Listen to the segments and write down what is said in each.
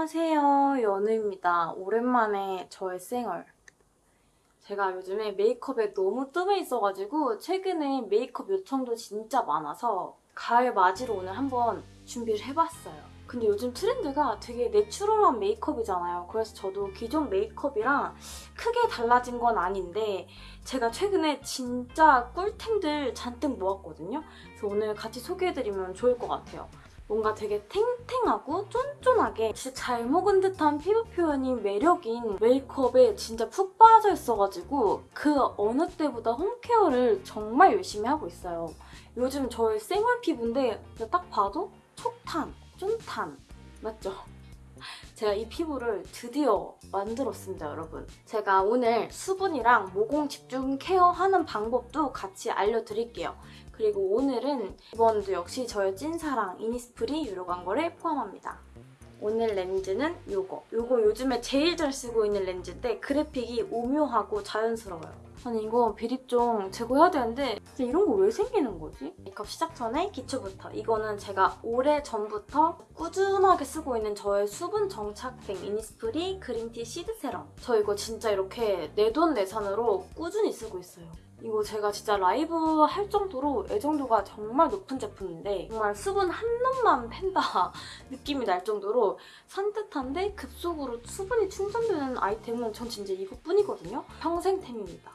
안녕하세요 연우입니다. 오랜만에 저의 생얼. 제가 요즘에 메이크업에 너무 뜸해 있어가지고 최근에 메이크업 요청도 진짜 많아서 가을 맞이로 오늘 한번 준비를 해봤어요. 근데 요즘 트렌드가 되게 내추럴한 메이크업이잖아요. 그래서 저도 기존 메이크업이랑 크게 달라진 건 아닌데 제가 최근에 진짜 꿀템들 잔뜩 모았거든요. 그래서 오늘 같이 소개해드리면 좋을 것 같아요 뭔가 되게 탱탱하고 쫀쫀하게 진짜 잘 먹은 듯한 피부 표현이 매력인 메이크업에 진짜 푹 빠져 있어가지고 그 어느 때보다 홈케어를 정말 열심히 하고 있어요. 요즘 저의 생얼 피부인데 딱 봐도 촉탄, 쫀탄 맞죠? 제가 이 피부를 드디어 만들었습니다, 여러분. 제가 오늘 수분이랑 모공 집중 케어하는 방법도 같이 알려드릴게요. 그리고 오늘은 이번도 역시 저의 찐사랑 이니스프리 유료 광고를 포함합니다. 오늘 렌즈는 요거. 요거 요즘에 제일 잘 쓰고 있는 렌즈인데 그래픽이 오묘하고 자연스러워요. 아니 이거 비립종 제거해야 되는데 이런 거 왜 생기는 거지? 메이크업 시작 전에 기초부터 이거는 제가 오래 전부터 꾸준하게 쓰고 있는 저의 수분 정착템 이니스프리 green tea seed serum 저 이거 진짜 이렇게 내 돈 내산으로 꾸준히 쓰고 있어요 이거 제가 진짜 라이브 할 정도로 애정도가 정말 높은 제품인데 정말 수분 한 놈만 팬다 느낌이 날 정도로 산뜻한데 급속으로 수분이 충전되는 아이템은 전 진짜 이것뿐이거든요. 평생템입니다.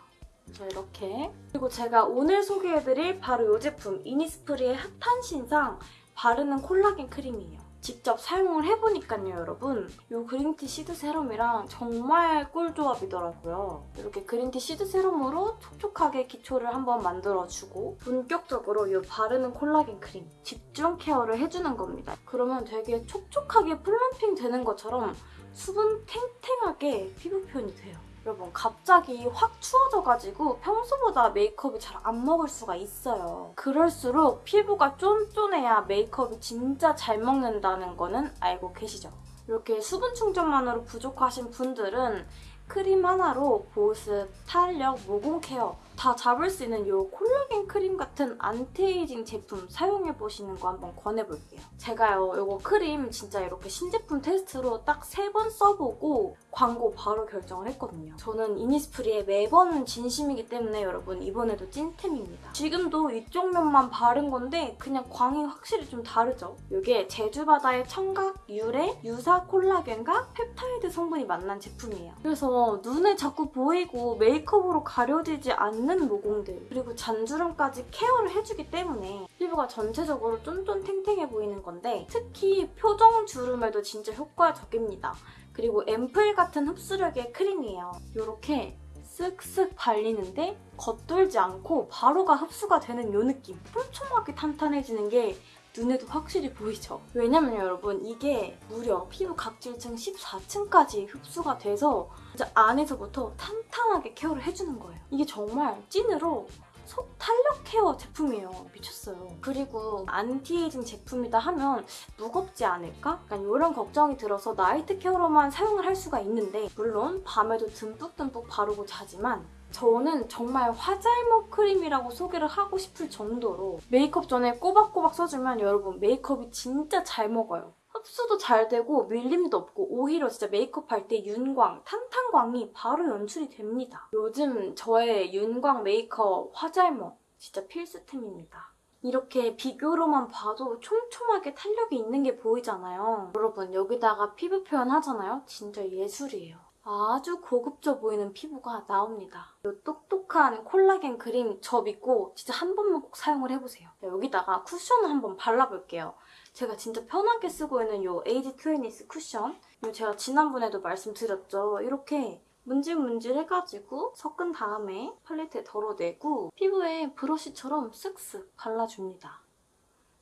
자 이렇게 그리고 제가 오늘 소개해드릴 바로 이 제품 이니스프리의 핫한 신상 바르는 콜라겐 크림이에요. 직접 사용을 해보니까요 여러분 이 green tea seed serum이랑 정말 꿀조합이더라고요. 이렇게 green tea seed serum으로 촉촉하게 기초를 한번 만들어주고 본격적으로 이 바르는 콜라겐 크림 집중 케어를 해주는 겁니다. 그러면 되게 촉촉하게 plumping 되는 것처럼 수분 탱탱하게 피부 표현이 돼요. 여러분 갑자기 확 추워져가지고 평소보다 메이크업이 잘 안 먹을 수가 있어요. 그럴수록 피부가 쫀쫀해야 메이크업이 진짜 잘 먹는다는 거는 알고 계시죠? 이렇게 수분 충전만으로 부족하신 분들은 크림 하나로 보습, 탄력, 모공 케어 다 잡을 수 있는 이 콜라겐 크림 같은 안티에이징 제품 사용해보시는 거 한번 권해볼게요. 제가요 이거 크림 진짜 이렇게 신제품 테스트로 딱 세 번 써보고 광고 바로 결정을 했거든요. 저는 이니스프리에 매번 진심이기 때문에 여러분 이번에도 찐템입니다. 지금도 이쪽 면만 바른 건데 그냥 광이 확실히 좀 다르죠? 이게 제주바다의 청각, 유래, 유사 콜라겐과 펩타이드 성분이 만난 제품이에요. 그래서 눈에 자꾸 보이고 메이크업으로 가려지지 않는 모공들 그리고 잔주름까지 케어를 해주기 때문에 피부가 전체적으로 쫀쫀탱탱해 보이는 건데 특히 표정 주름에도 진짜 효과적입니다. 그리고 앰플 같은 흡수력의 크림이에요. 이렇게 쓱쓱 발리는데 겉돌지 않고 바로바로 흡수가 되는 이 느낌. 촘촘하게 탄탄해지는 게 눈에도 확실히 보이죠? 왜냐면 여러분 이게 무려 피부 각질층 14층까지 흡수가 돼서 진짜 안에서부터 탄탄하게 케어를 해주는 거예요. 이게 정말 찐으로 속 탄력 케어 제품이에요. 미쳤어요. 그리고 안티에이징 제품이다 하면 무겁지 않을까? 약간 이런 걱정이 들어서 나이트 케어로만 사용을 할 수가 있는데 물론 밤에도 듬뿍듬뿍 바르고 자지만 저는 정말 화잘먹 크림이라고 소개를 하고 싶을 정도로 메이크업 전에 꼬박꼬박 써주면 여러분 메이크업이 진짜 잘 먹어요. 흡수도 잘 되고 밀림도 없고 오히려 진짜 메이크업 할 때 윤광, 탄탄광이 바로 연출이 됩니다. 요즘 저의 윤광 메이크업 화잘먹 진짜 필수템입니다. 이렇게 비교로만 봐도 촘촘하게 탄력이 있는 게 보이잖아요. 여러분 여기다가 피부 표현 하잖아요? 진짜 예술이에요. 아주 고급져 보이는 피부가 나옵니다. 이 똑똑한 콜라겐 크림 저 믿고 진짜 한 번만 꼭 사용을 해보세요. 여기다가 쿠션을 한번 발라볼게요. 제가 진짜 편하게 쓰고 있는 이 에이지 투웨니스 쿠션 이 제가 지난번에도 말씀드렸죠. 이렇게 문질문질 해가지고 섞은 다음에 팔레트에 덜어내고 피부에 브러쉬처럼 쓱쓱 발라줍니다.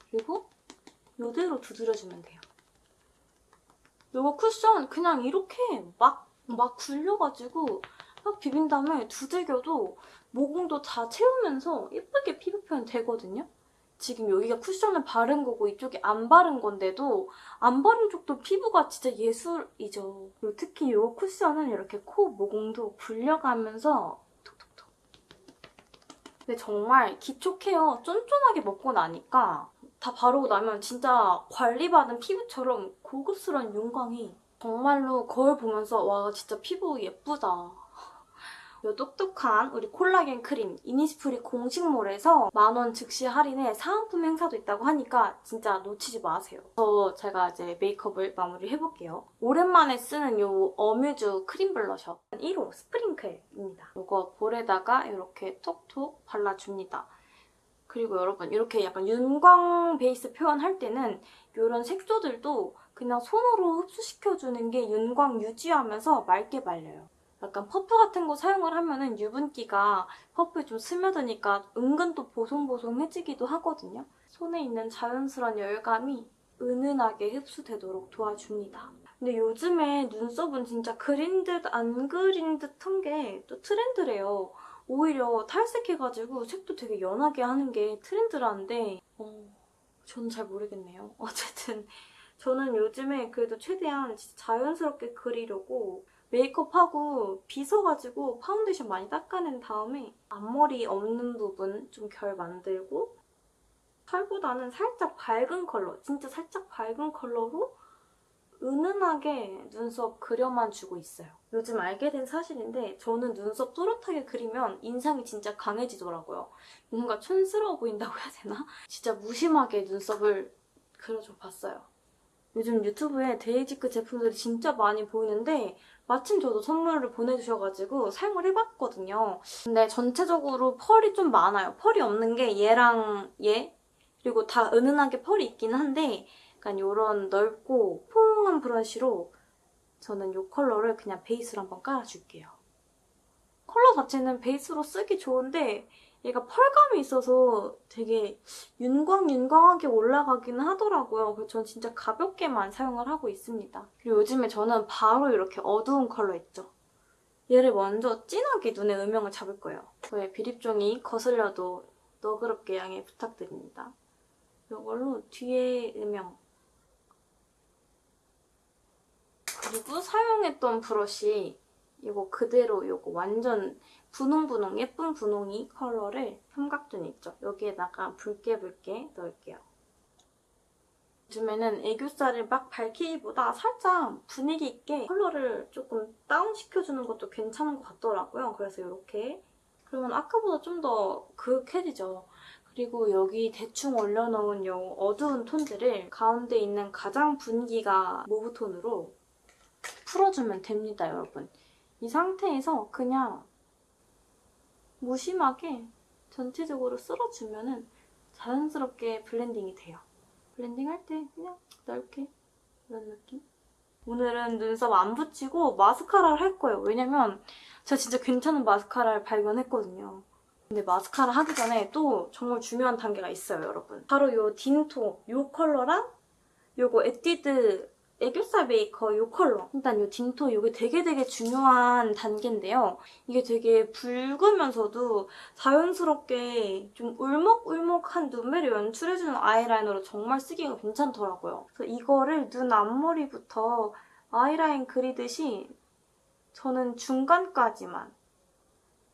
그리고 이대로 두드려주면 돼요. 이거 쿠션 그냥 이렇게 막, 막 굴려가지고 막 비빈 다음에 두들겨도 모공도 다 채우면서 예쁘게 피부 표현 되거든요? 지금 여기가 쿠션을 바른 거고 이쪽이 안 바른 건데도 안 바른 쪽도 피부가 진짜 예술이죠. 특히 이 쿠션은 이렇게 코 모공도 굴려가면서 톡톡톡. 근데 정말 기초 케어 쫀쫀하게 먹고 나니까 다 바르고 나면 진짜 관리받은 피부처럼 고급스러운 윤광이 정말로 거울 보면서 와 진짜 피부 예쁘다. 요 똑똑한 우리 콜라겐 크림 이니스프리 공식몰에서 만원 즉시 할인에 사은품 행사도 있다고 하니까 진짜 놓치지 마세요. 그래서 제가 이제 메이크업을 마무리 해볼게요. 오랜만에 쓰는 요 어뮤즈 크림 블러셔 1호 스프링클입니다. 이거 볼에다가 이렇게 톡톡 발라줍니다. 그리고 여러분 이렇게 약간 윤광 베이스 표현할 때는 이런 색소들도 그냥 손으로 흡수시켜주는 게 윤광 유지하면서 맑게 발려요. 약간 퍼프 같은 거 사용을 하면은 유분기가 퍼프에 좀 스며드니까 은근 또 보송보송해지기도 하거든요. 손에 있는 자연스러운 열감이 은은하게 흡수되도록 도와줍니다. 근데 요즘에 눈썹은 진짜 그린 듯 안 그린 듯한 게 또 트렌드래요. 오히려 탈색해가지고 색도 되게 연하게 하는 게 트렌드라는데 어, 저는 잘 모르겠네요. 어쨌든 저는 요즘에 그래도 최대한 자연스럽게 그리려고 메이크업하고 빗어가지고 파운데이션 많이 닦아낸 다음에 앞머리 없는 부분 좀 결 만들고 털보다는 살짝 밝은 컬러, 진짜 살짝 밝은 컬러로 은은하게 눈썹 그려만 주고 있어요. 요즘 알게 된 사실인데 저는 눈썹 또렷하게 그리면 인상이 진짜 강해지더라고요. 뭔가 촌스러워 보인다고 해야 되나? 진짜 무심하게 눈썹을 그려줘 봤어요. 요즘 유튜브에 데이지크 제품들이 진짜 많이 보이는데 마침 저도 선물을 보내주셔가지고 사용을 해봤거든요. 근데 전체적으로 펄이 좀 많아요. 펄이 없는 게 얘랑 얘 그리고 다 은은하게 펄이 있긴 한데 약간 이런 넓고 포용한 브러쉬로 저는 이 컬러를 그냥 베이스로 한번 깔아줄게요. 컬러 자체는 베이스로 쓰기 좋은데 얘가 펄감이 있어서 되게 윤광윤광하게 올라가기는 하더라고요. 그래서 전 진짜 가볍게만 사용을 하고 있습니다. 그리고 요즘에 저는 바로 이렇게 어두운 컬러 있죠? 얘를 먼저 진하게 눈에 음영을 잡을 거예요. 저의 비립종이 거슬려도 너그럽게 양해 부탁드립니다. 이걸로 뒤에 음영 그리고 사용했던 브러쉬 이거 그대로 이거 완전 분홍분홍 예쁜 분홍이 컬러를 삼각존 있죠? 여기에다가 붉게 붉게 넣을게요. 요즘에는 애교살을 막 밝히기보다 살짝 분위기 있게 컬러를 조금 다운시켜주는 것도 괜찮은 것 같더라고요. 그래서 이렇게 그러면 아까보다 좀 더 그윽해지죠. 그리고 여기 대충 올려놓은 이 어두운 톤들을 가운데 있는 가장 분위기가 모브 톤으로 풀어주면 됩니다, 여러분. 이 상태에서 그냥 무심하게 전체적으로 쓸어주면 자연스럽게 블렌딩이 돼요. 블렌딩할 때 그냥 넓게 이런 느낌? 오늘은 눈썹 안 붙이고 마스카라를 할 거예요. 왜냐면 제가 진짜 괜찮은 마스카라를 발견했거든요. 근데 마스카라 하기 전에 또 정말 중요한 단계가 있어요, 여러분. 바로 이 딘토, 이 컬러랑 요거 에뛰드 애교살 메이커 이 컬러. 일단 이 딘토 이게 되게 되게 중요한 단계인데요. 이게 되게 붉으면서도 자연스럽게 좀 울먹울먹한 눈매를 연출해주는 아이라이너로 정말 쓰기가 괜찮더라고요. 그래서 이거를 눈 앞머리부터 아이라인 그리듯이 저는 중간까지만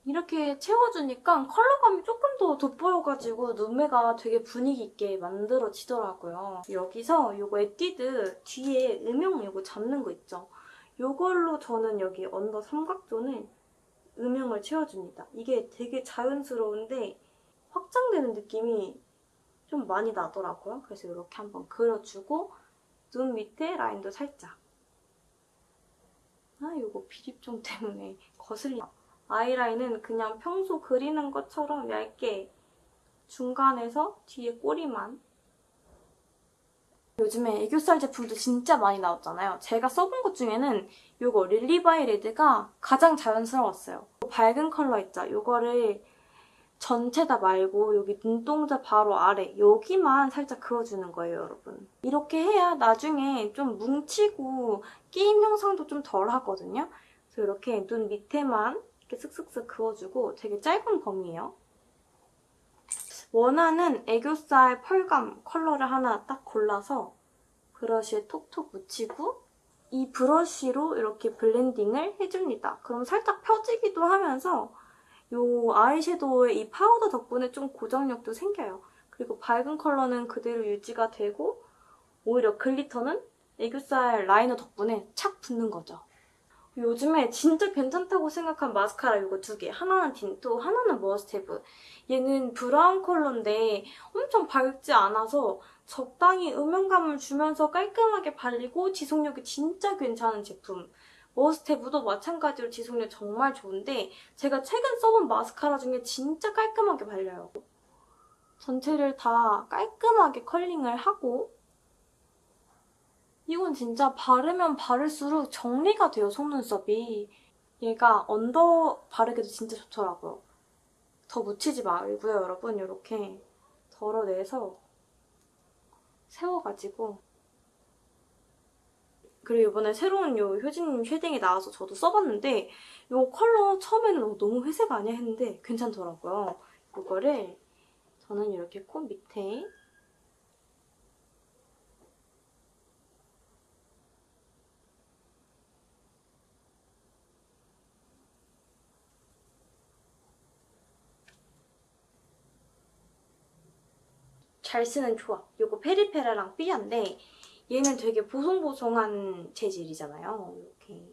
이렇게 채워주니까 컬러감이 조금 더 돋보여가지고 눈매가 되게 분위기 있게 만들어지더라고요. 여기서 이거 에뛰드 뒤에 음영 이거 잡는 거 있죠? 이걸로 저는 여기 언더 삼각존을 음영을 채워줍니다. 이게 되게 자연스러운데 확장되는 느낌이 좀 많이 나더라고요. 그래서 이렇게 한번 그려주고 눈 밑에 라인도 살짝 아 이거 비립종 때문에 거슬려 아이라인은 그냥 평소 그리는 것처럼 얇게 중간에서 뒤에 꼬리만 요즘에 애교살 제품도 진짜 많이 나왔잖아요. 제가 써본 것 중에는 이거 릴리바이 레드가 가장 자연스러웠어요. 밝은 컬러 있죠? 이거를 전체 다 말고 여기 눈동자 바로 아래 여기만 살짝 그어주는 거예요, 여러분. 이렇게 해야 나중에 좀 뭉치고 끼임 현상도 좀 덜 하거든요. 그래서 이렇게 눈 밑에만 이렇게 슥슥슥 그어주고 되게 짧은 범위예요. 원하는 애교살 펄감 컬러를 하나 딱 골라서 브러쉬에 톡톡 묻히고 이 브러쉬로 이렇게 블렌딩을 해줍니다. 그럼 살짝 펴지기도 하면서 이 아이섀도우의 이 파우더 덕분에 좀 고정력도 생겨요. 그리고 밝은 컬러는 그대로 유지가 되고 오히려 글리터는 애교살 라이너 덕분에 착 붙는 거죠. 요즘에 진짜 괜찮다고 생각한 마스카라 이거 두 개. 하나는 딘토, 하나는 머스테브. 얘는 브라운 컬러인데 엄청 밝지 않아서 적당히 음영감을 주면서 깔끔하게 발리고 지속력이 진짜 괜찮은 제품. 머스테브도 마찬가지로 지속력 정말 좋은데 제가 최근 써본 마스카라 중에 진짜 깔끔하게 발려요. 전체를 다 깔끔하게 컬링을 하고 이건 진짜 바르면 바를수록 정리가 돼요, 속눈썹이. 얘가 under 바르기도 진짜 좋더라고요. 더 묻히지 말고요, 여러분. 이렇게 덜어내서 세워가지고 그리고 이번에 새로운 요 효진님 shading이 나와서 저도 써봤는데 이 컬러 처음에는 어, 너무 회색 아니야 했는데 괜찮더라고요. 이거를 저는 이렇게 코 밑에 잘 쓰는 조합. 이거 페리페라랑 삐아인데 얘는 되게 보송보송한 재질이잖아요. 이렇게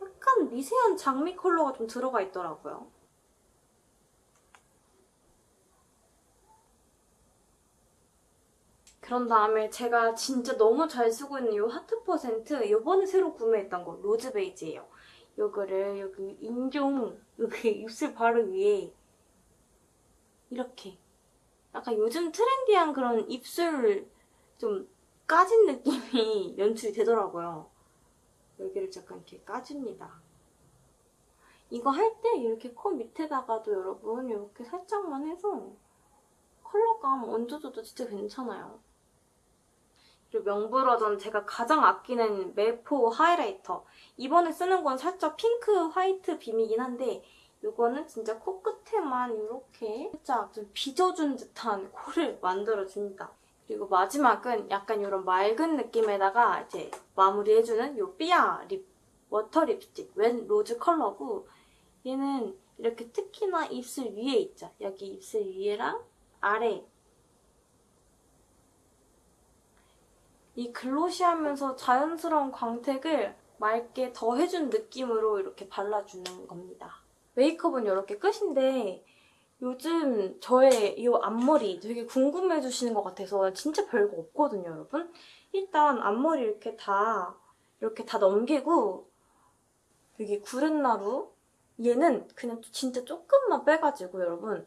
약간 미세한 장미 컬러가 좀 들어가 있더라고요. 그런 다음에 제가 진짜 너무 잘 쓰고 있는 이 하트 퍼센트 이번에 새로 구매했던 거 로즈 베이지예요. 이거를 여기 인중 여기 입술 바로 위에 이렇게 약간 요즘 trendy한 그런 입술 좀 까진 느낌이 연출이 되더라고요. 여기를 약간 이렇게 까줍니다. 이거 할 때 이렇게 코 밑에다가도 여러분 이렇게 살짝만 해서 컬러감 얹어줘도 진짜 괜찮아요. 그리고 명불허전 제가 가장 아끼는 메포 highlighter. 이번에 쓰는 건 살짝 핑크 화이트 빔이긴 한데 이거는 진짜 코끝에만 이렇게 살짝 좀 빚어준 듯한 코를 만들어줍니다. 그리고 마지막은 약간 이런 맑은 느낌에다가 이제 마무리해주는 이 삐아 립 워터 립스틱 웬 로즈 컬러고 얘는 이렇게 특히나 입술 위에 있죠. 여기 입술 위에랑 아래 이 glossy하면서 자연스러운 광택을 맑게 더해준 느낌으로 이렇게 발라주는 겁니다. 메이크업은 이렇게 끝인데 요즘 저의 이 앞머리 되게 궁금해 주시는 것 같아서 진짜 별거 없거든요, 여러분. 일단 앞머리 이렇게 다 이렇게 다 넘기고 여기 구렛나루 얘는 그냥 진짜 조금만 빼가지고 여러분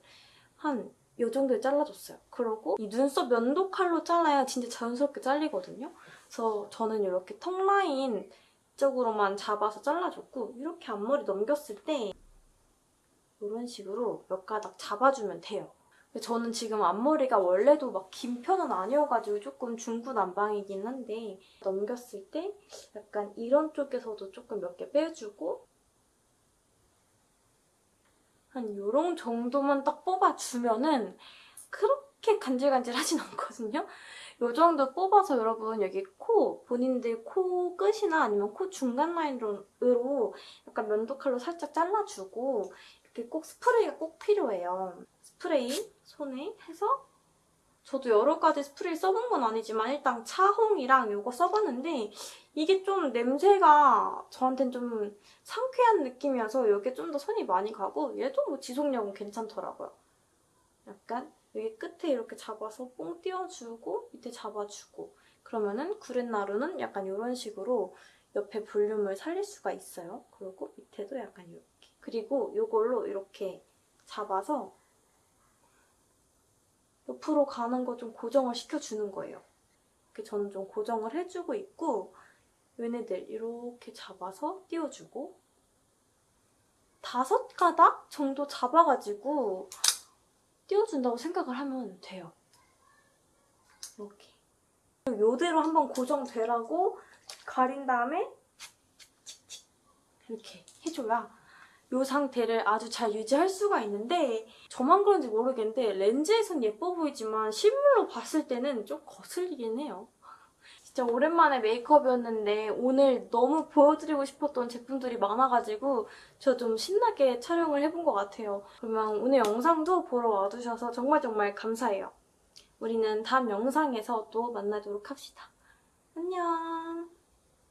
한 이 정도에 잘라줬어요. 그리고 이 눈썹 면도 칼로 잘라야 진짜 자연스럽게 잘리거든요. 그래서 저는 이렇게 턱 라인 쪽으로만 잡아서 잘라줬고 이렇게 앞머리 넘겼을 때 이런 식으로 몇 가닥 잡아주면 돼요. 저는 지금 앞머리가 원래도 막 긴 편은 아니어가지고 조금 중구난방이긴 한데 넘겼을 때 약간 이런 쪽에서도 조금 몇 개 빼주고 한 요런 정도만 딱 뽑아주면은 그렇게 간질간질하진 않거든요. 요 정도 뽑아서 여러분 여기 코, 본인들 코 끝이나 아니면 코 중간 라인으로 약간 면도칼로 살짝 잘라주고 꼭 스프레이가 꼭 필요해요. 스프레이 손에 해서 저도 여러 가지 스프레이 써본 건 아니지만 일단 차홍이랑 이거 써봤는데 이게 좀 냄새가 저한테는 좀 상쾌한 느낌이어서 이게 좀더 손이 많이 가고 얘도 뭐 지속력은 괜찮더라고요. 약간 여기 끝에 이렇게 잡아서 뽕 띄워주고 밑에 잡아주고 그러면은 구렛나루는 약간 이런 식으로 옆에 볼륨을 살릴 수가 있어요. 그리고 밑에도 약간 이렇게 그리고 이걸로 이렇게 잡아서 옆으로 가는 거 좀 고정을 시켜주는 거예요. 이렇게 저는 좀 고정을 해주고 있고 얘네들 이렇게 잡아서 띄워주고 다섯 가닥 정도 잡아가지고 띄워준다고 생각을 하면 돼요. 이렇게. 요대로 한번 고정되라고 가린 다음에 이렇게 해줘야 이 상태를 아주 잘 유지할 수가 있는데 저만 그런지 모르겠는데 렌즈에선 예뻐 보이지만 실물로 봤을 때는 좀 거슬리긴 해요. 진짜 오랜만에 메이크업이었는데 오늘 너무 보여드리고 싶었던 제품들이 많아가지고 저 좀 신나게 촬영을 해본 것 같아요. 그러면 오늘 영상도 보러 와주셔서 정말 정말 감사해요. 우리는 다음 영상에서 또 만나도록 합시다. 안녕.